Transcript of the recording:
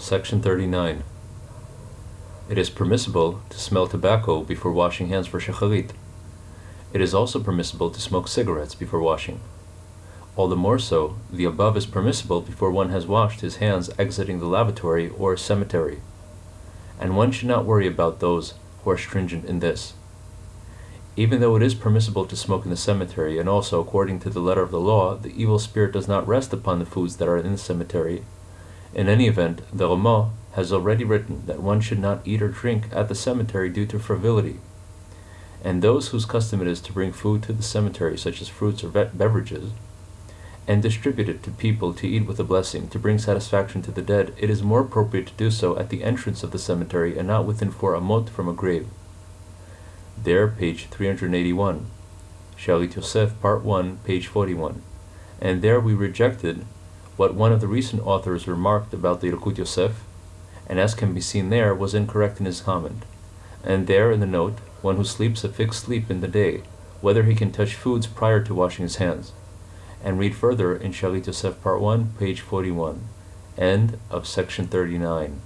Section 39. It is permissible to smell tobacco before washing hands for shacharit. It is also permissible to smoke cigarettes before washing. All the more so, the above is permissible before one has washed his hands exiting the lavatory or cemetery. And one should not worry about those who are stringent in this. Even though it is permissible to smoke in the cemetery, and also according to the letter of the law, the evil spirit does not rest upon the foods that are in the cemetery. In any event, the Ramah has already written that one should not eat or drink at the cemetery due to frivolity. And those whose custom it is to bring food to the cemetery, such as fruits or beverages, and distribute it to people to eat with a blessing, to bring satisfaction to the dead, it is more appropriate to do so at the entrance of the cemetery and not within four amot from a grave. There, page 381. Shalit Yosef, part 1, page 41. And there we rejected what one of the recent authors remarked about the Yalkut Yosef, and as can be seen there, was incorrect in his comment. And there, in the note, one who sleeps a fixed sleep in the day, whether he can touch foods prior to washing his hands and read further in Shalit Yosef Part 1, page 41. End of section 39.